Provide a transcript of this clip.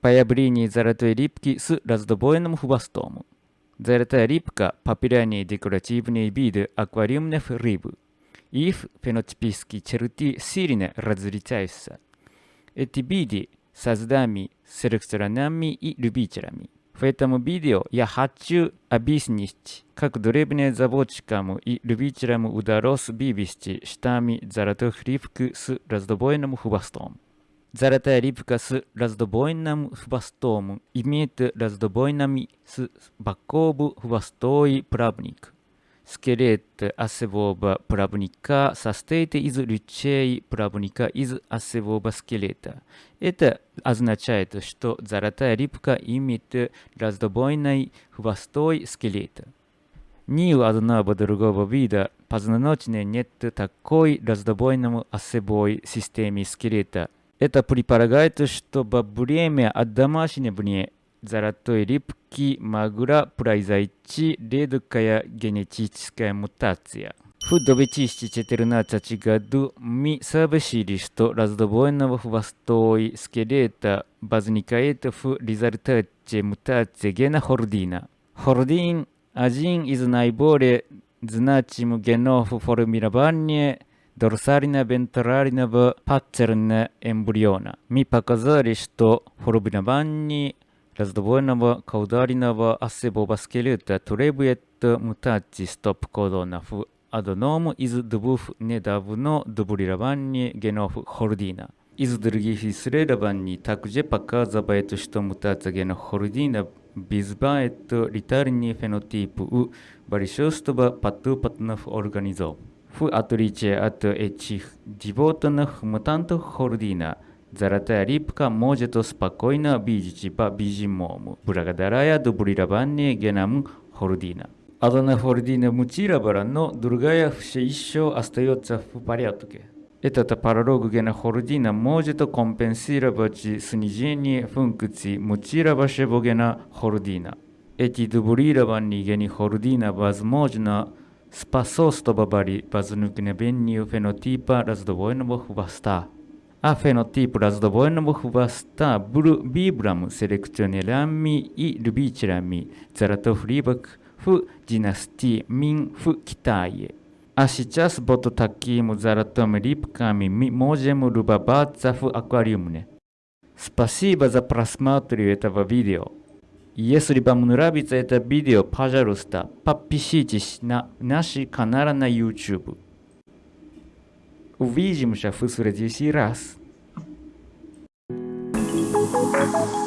Появление золотой рыбки с раздвоенным хвостом. Золотая рыбка – популярный декоративный вид аквариумных рыб. Их фенотипические черты сильно различаются. Эти виды созданы селекционерами и любителями. В этом видео я хочу объяснить, как древним заводчикам и любителям удалось вывести штамми золотых рыбок с раздвоенным хвостом. Золотая рыбка с раздвоенным хвостом имеет раздвоенный с боков хвостой плавник. Скелет осевого плавника состоит из лучей плавника из осевого скелета. Это означает, что золотая рыбка имеет раздвоенный хвостой скелета. Ни у одного другого вида позвоночника нет такой раздвоенной осевой системы скелета. Это предполагает, что во время домашнего золотой рыбки могла произойти редкая генетическая мутация. В 2014 году мы сообщили, что раздвоенного хвостой скелета возникает в результате мутации гена хордина. Хордин – один из наиболее значимых генов формирования дорсально-вентрального паттерна эмбриона. Мы показали, что формирование раздвоенного каудального осевого скелета требует мутации стоп-кодона в одном из двух недавно дублированных генов хордина. Из других исследований также показывает, что мутация гена хордина вызывает летальный фенотип у большинства патопатных организмов. В отличие от этих животных мутантов хордина, золотая рыбка может спокойно видеть по бежимому, благодаря дублированию геном хордина. Одна хордина мутировала, но другая все еще остается в порядке. Этот паралог гена хордина может компенсировать снижение функции мутировавшего гена хордина. Эти дублированные гены хордина возможно способствовали возникновению фенотипа раздвоенного хвоста. А фенотип раздвоенного хвоста был выбран селекционерами и любителями золотых рыбок в династии Мин в Китае. А сейчас под такими золотыми рыбками мы можем любоваться в аквариуме. Спасибо за просмотр этого видео. Если вам нравится это видео, пожалуйста, подпишитесь на наш канал на YouTube. Увидимся в следующий раз. Thank you.